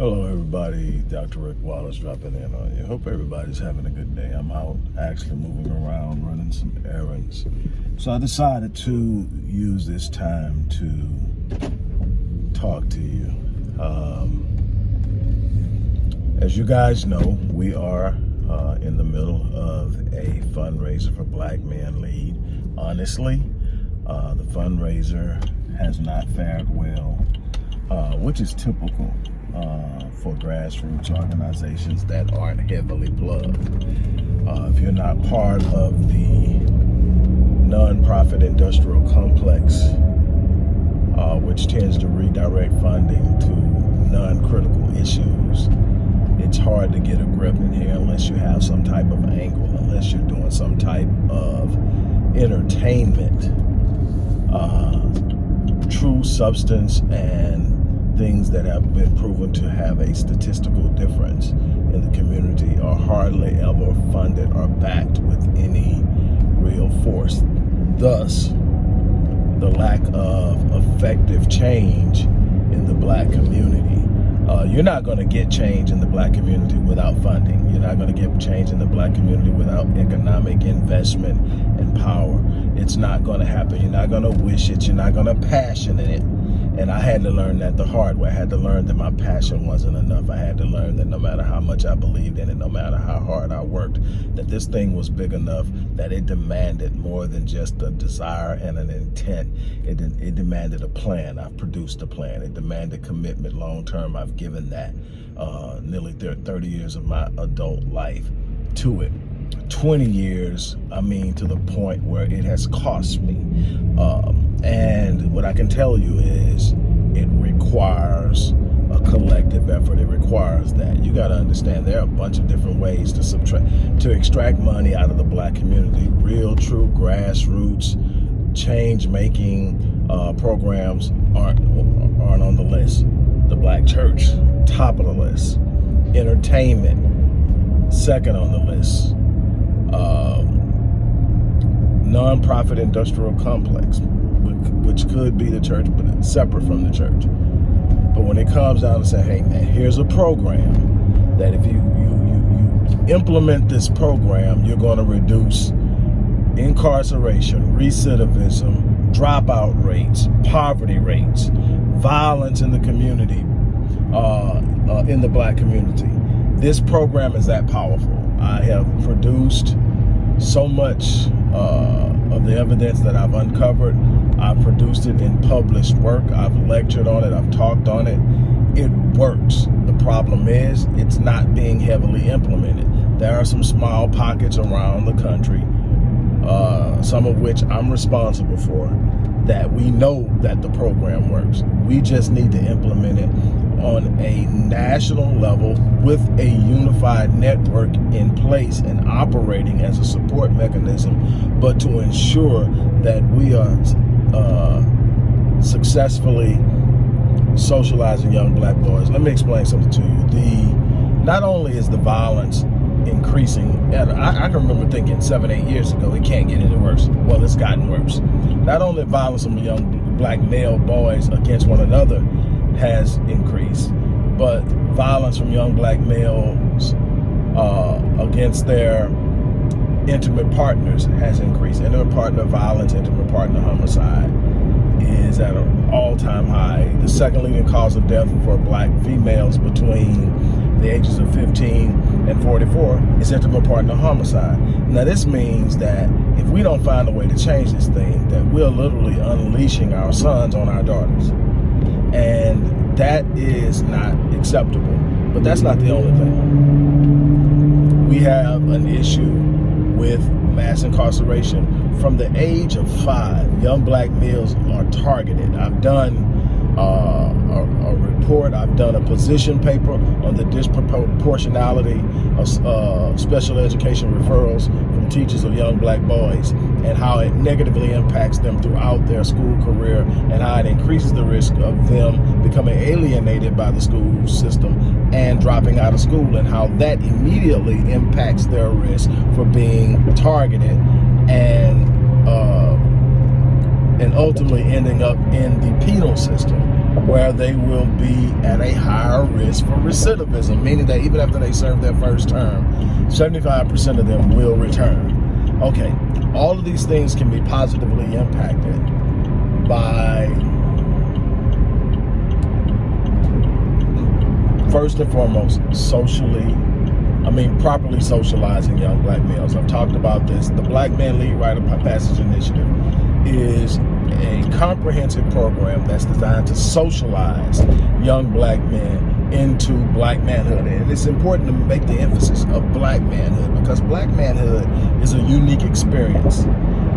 Hello, everybody. Dr. Rick Wallace dropping in on you. Hope everybody's having a good day. I'm out actually moving around, running some errands. So I decided to use this time to talk to you. Um, as you guys know, we are uh, in the middle of a fundraiser for Black Men Lead. Honestly, uh, the fundraiser has not fared well, uh, which is typical uh, for grassroots organizations that aren't heavily plugged. Uh, if you're not part of the nonprofit industrial complex, uh, which tends to redirect funding to non-critical issues, it's hard to get a grip in here unless you have some type of angle, unless you're doing some type of entertainment, uh, true substance and things that have been proven to have a statistical difference in the community are hardly ever funded or backed with any real force. Thus, the lack of effective change in the black community. Uh, you're not going to get change in the black community without funding. You're not going to get change in the black community without economic investment and power. It's not going to happen. You're not going to wish it. You're not going to passion it and I had to learn that the hard way. I had to learn that my passion wasn't enough. I had to learn that no matter how much I believed in it, no matter how hard I worked, that this thing was big enough that it demanded more than just a desire and an intent. It, it demanded a plan. I've produced a plan. It demanded commitment long term. I've given that uh, nearly 30 years of my adult life to it. 20 years, I mean, to the point where it has cost me. Um, and what I can tell you is it requires a collective effort. It requires that. You got to understand there are a bunch of different ways to subtract, to extract money out of the black community. Real, true, grassroots, change-making uh, programs aren't, aren't on the list. The black church, top of the list. Entertainment, second on the list nonprofit industrial complex, which could be the church, but it's separate from the church. But when it comes down to say, hey man, here's a program that if you, you, you, you implement this program, you're going to reduce incarceration, recidivism, dropout rates, poverty rates, violence in the community, uh, uh, in the black community. This program is that powerful. I have produced so much uh, of the evidence that I've uncovered. I've produced it in published work. I've lectured on it. I've talked on it. It works. The problem is it's not being heavily implemented. There are some small pockets around the country, uh, some of which I'm responsible for, that we know that the program works. We just need to implement it on a national level with a unified network in place and operating as a support mechanism, but to ensure that we are uh, successfully socializing young black boys. Let me explain something to you. The Not only is the violence increasing, I, I can remember thinking seven, eight years ago, it can't get any worse. Well, it's gotten worse. Not only violence among young black male boys against one another, has increased, but violence from young black males uh, against their intimate partners has increased. Intimate partner violence, intimate partner homicide is at an all-time high. The second leading cause of death for black females between the ages of 15 and 44 is intimate partner homicide. Now this means that if we don't find a way to change this thing, that we're literally unleashing our sons on our daughters. And that is not acceptable. But that's not the only thing. We have an issue with mass incarceration. From the age of five, young black males are targeted. I've done uh, a, a, report. I've done a position paper on the disproportionality of uh, special education referrals teachers of young black boys and how it negatively impacts them throughout their school career and how it increases the risk of them becoming alienated by the school system and dropping out of school and how that immediately impacts their risk for being targeted and and ultimately ending up in the penal system where they will be at a higher risk for recidivism, meaning that even after they serve their first term, 75% of them will return. Okay, all of these things can be positively impacted by first and foremost, socially, I mean, properly socializing young black males. I've talked about this. The Black Men Lead Rite of Passage Initiative is a comprehensive program that's designed to socialize young black men into black manhood. And it's important to make the emphasis of black manhood because black manhood is a unique experience.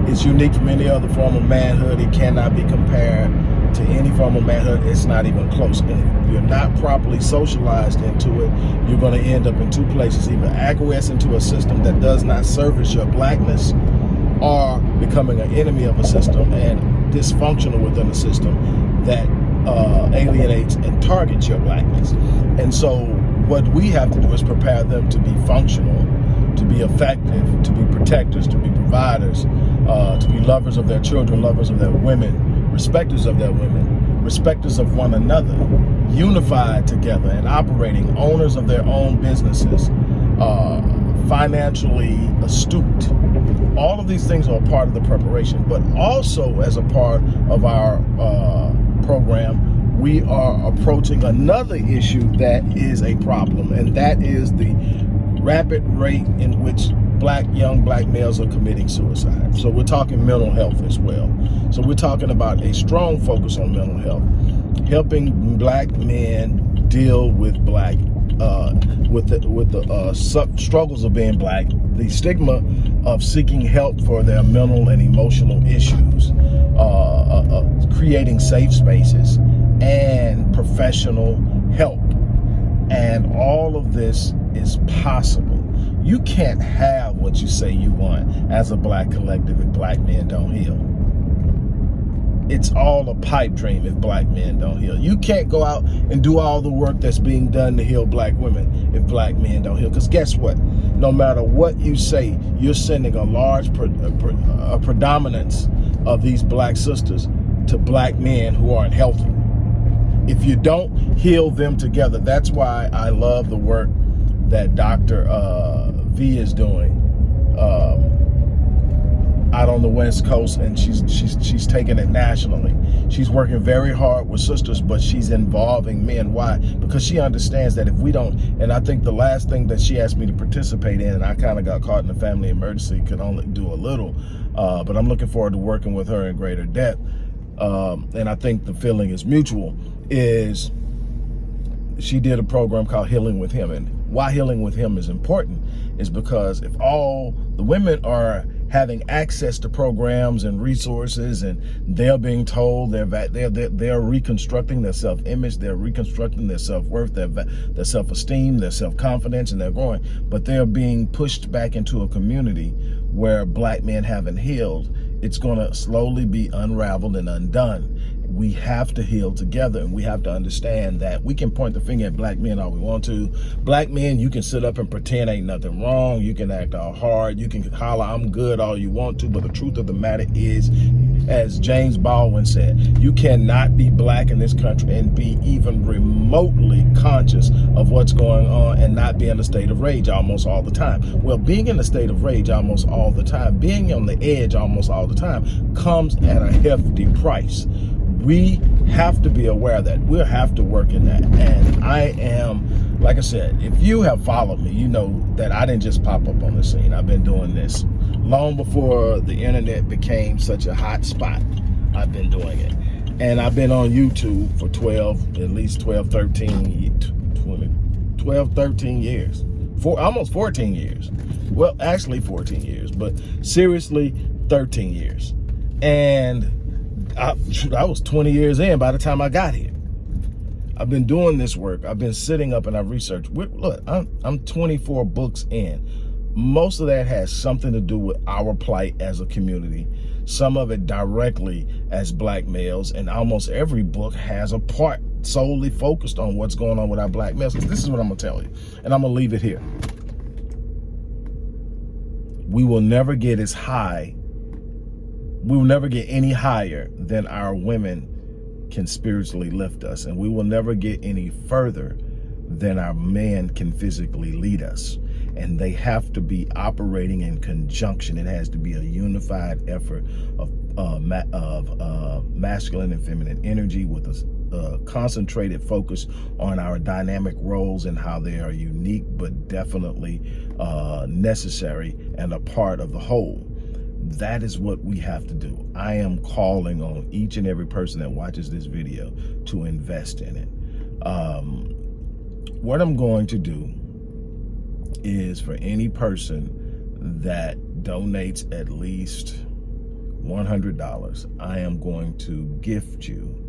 It's unique from any other form of manhood. It cannot be compared to any form of manhood. It's not even close. And if you're not properly socialized into it, you're going to end up in two places, either acquiesce into a system that does not service your blackness or becoming an enemy of a system and dysfunctional within a system that uh, alienates and targets your blackness. And so what we have to do is prepare them to be functional, to be effective, to be protectors, to be providers, uh, to be lovers of their children, lovers of their women, respecters of their women, respecters of one another, unified together and operating, owners of their own businesses, uh, financially astute. All of these things are a part of the preparation, but also as a part of our uh, program, we are approaching another issue that is a problem, and that is the rapid rate in which black young black males are committing suicide. So we're talking mental health as well. So we're talking about a strong focus on mental health, helping black men deal with black uh, with the, with the uh, struggles of being black, the stigma of seeking help for their mental and emotional issues, uh, uh, uh, creating safe spaces, and professional help. And all of this is possible. You can't have what you say you want as a black collective if black men don't heal it's all a pipe dream if black men don't heal. You can't go out and do all the work that's being done to heal black women if black men don't heal. Because guess what? No matter what you say, you're sending a large pre a predominance of these black sisters to black men who aren't healthy. If you don't heal them together, that's why I love the work that Dr. Uh, v is doing. Um, out on the West Coast and she's she's she's taking it nationally. She's working very hard with sisters, but she's involving men. Why? Because she understands that if we don't, and I think the last thing that she asked me to participate in, and I kind of got caught in a family emergency, could only do a little, uh, but I'm looking forward to working with her in greater depth. Um, and I think the feeling is mutual, is she did a program called Healing with Him. And why Healing with Him is important is because if all the women are having access to programs and resources and they're being told they're they're they're, they're reconstructing their self-image they're reconstructing their self-worth their their self-esteem their self-confidence and they're growing. But they're being pushed back into a community where black men haven't healed. It's going to slowly be unraveled and undone we have to heal together and we have to understand that we can point the finger at black men all we want to. Black men, you can sit up and pretend ain't nothing wrong. You can act all hard. You can holler, I'm good all you want to. But the truth of the matter is, as James Baldwin said, you cannot be black in this country and be even remotely conscious of what's going on and not be in a state of rage almost all the time. Well, being in a state of rage almost all the time, being on the edge almost all the time comes at a hefty price we have to be aware of that we'll have to work in that. And I am, like I said, if you have followed me, you know that I didn't just pop up on the scene. I've been doing this long before the internet became such a hot spot. I've been doing it. And I've been on YouTube for 12, at least 12, 13, 20, 12, 13 years. For almost 14 years. Well, actually 14 years, but seriously 13 years. And I, I was 20 years in by the time I got here. I've been doing this work. I've been sitting up and I've researched. Look, I'm, I'm 24 books in. Most of that has something to do with our plight as a community. Some of it directly as black males. And almost every book has a part solely focused on what's going on with our black males. This is what I'm going to tell you. And I'm going to leave it here. We will never get as high we will never get any higher than our women can spiritually lift us. And we will never get any further than our men can physically lead us. And they have to be operating in conjunction. It has to be a unified effort of, uh, ma of uh, masculine and feminine energy with a uh, concentrated focus on our dynamic roles and how they are unique, but definitely uh, necessary and a part of the whole that is what we have to do. I am calling on each and every person that watches this video to invest in it. Um, what I'm going to do is for any person that donates at least $100, I am going to gift you.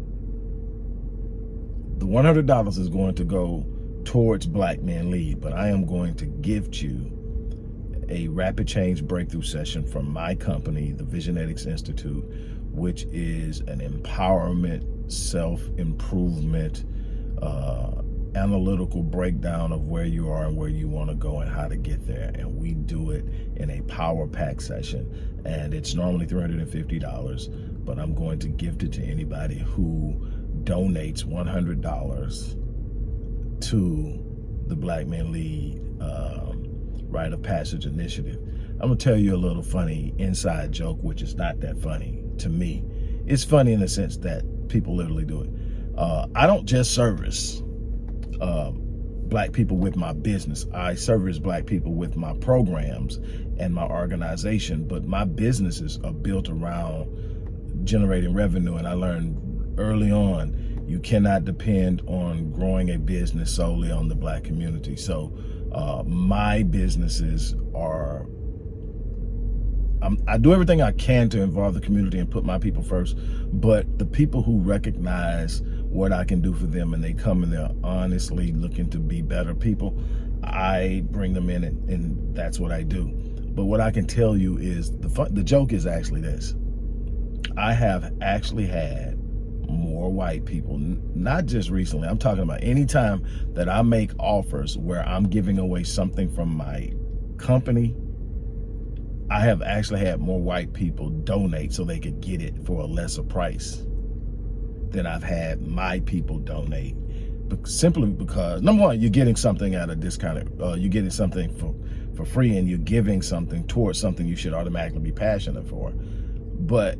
The $100 is going to go towards Black Men Lead, but I am going to gift you a rapid change breakthrough session from my company, the Visionetics Institute, which is an empowerment, self-improvement, uh, analytical breakdown of where you are and where you want to go and how to get there. And we do it in a power pack session. And it's normally $350, but I'm going to gift it to anybody who donates $100 to the Black Men Lead uh, rite of passage initiative. I'm gonna tell you a little funny inside joke, which is not that funny to me. It's funny in the sense that people literally do it. Uh, I don't just service uh, black people with my business. I service black people with my programs and my organization, but my businesses are built around generating revenue. And I learned early on, you cannot depend on growing a business solely on the black community. So uh, my businesses are, I'm, I do everything I can to involve the community and put my people first, but the people who recognize what I can do for them and they come and they're honestly looking to be better people, I bring them in and, and that's what I do. But what I can tell you is the fun, the joke is actually this. I have actually had more white people, not just recently. I'm talking about anytime that I make offers where I'm giving away something from my company, I have actually had more white people donate so they could get it for a lesser price than I've had my people donate. Simply because, number one, you're getting something at a discounted, uh, you're getting something for, for free and you're giving something towards something you should automatically be passionate for. But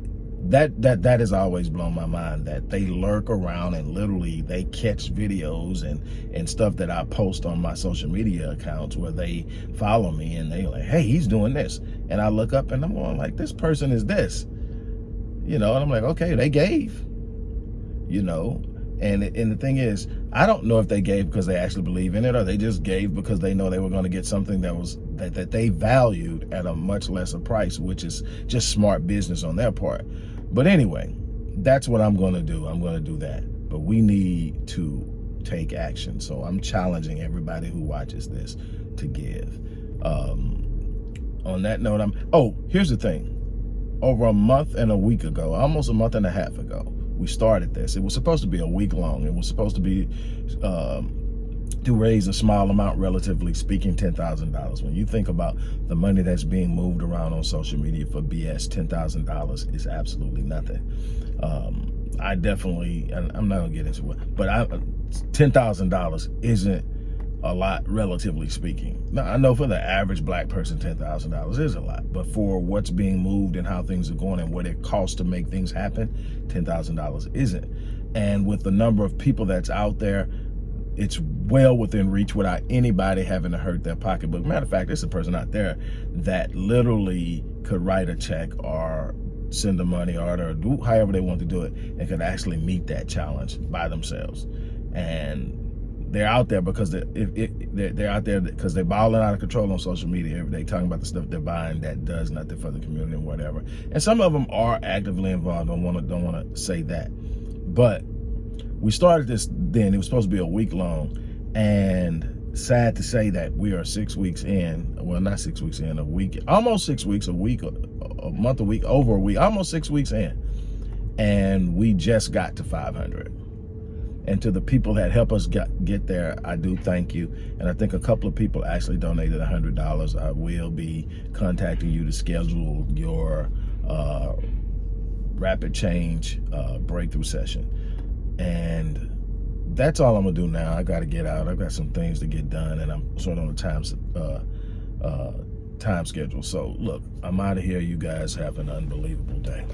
that that that has always blown my mind that they lurk around and literally they catch videos and and stuff that I post on my social media accounts where they follow me and they like hey he's doing this. And I look up and I'm going like this person is this. You know and I'm like okay they gave you know? And and the thing is I don't know if they gave because they actually believe in it or they just gave because they know they were going to get something that was that, that they valued at a much lesser price which is just smart business on their part but anyway, that's what I'm going to do. I'm going to do that. But we need to take action. So I'm challenging everybody who watches this to give. Um, on that note, I'm, oh, here's the thing. Over a month and a week ago, almost a month and a half ago, we started this. It was supposed to be a week long. It was supposed to be um, to raise a small amount, relatively speaking, $10,000. When you think about the money that's being moved around on social media for BS, $10,000 is absolutely nothing. Um, I definitely, I'm not gonna get into it, but $10,000 isn't a lot, relatively speaking. Now, I know for the average black person, $10,000 is a lot, but for what's being moved and how things are going and what it costs to make things happen, $10,000 isn't. And with the number of people that's out there, it's well within reach without anybody having to hurt their pocketbook. Matter of fact, there's a person out there that literally could write a check or send the money or do however they want to do it and could actually meet that challenge by themselves. And they're out there because they're, if, they're, they're out there because they're balling out of control on social media every day, talking about the stuff they're buying that does nothing for the community and whatever. And some of them are actively involved. Don't want to don't want to say that, but we started this then, it was supposed to be a week long, and sad to say that we are six weeks in, well, not six weeks in, a week, almost six weeks, a week, a, a month, a week, over a week, almost six weeks in, and we just got to 500. And to the people that help us get, get there, I do thank you. And I think a couple of people actually donated $100. I will be contacting you to schedule your uh, rapid change uh, breakthrough session And that's all I'm gonna do now. I gotta get out. I've got some things to get done and I'm sort of on a time, uh, uh, time schedule. So look, I'm out of here. You guys have an unbelievable day.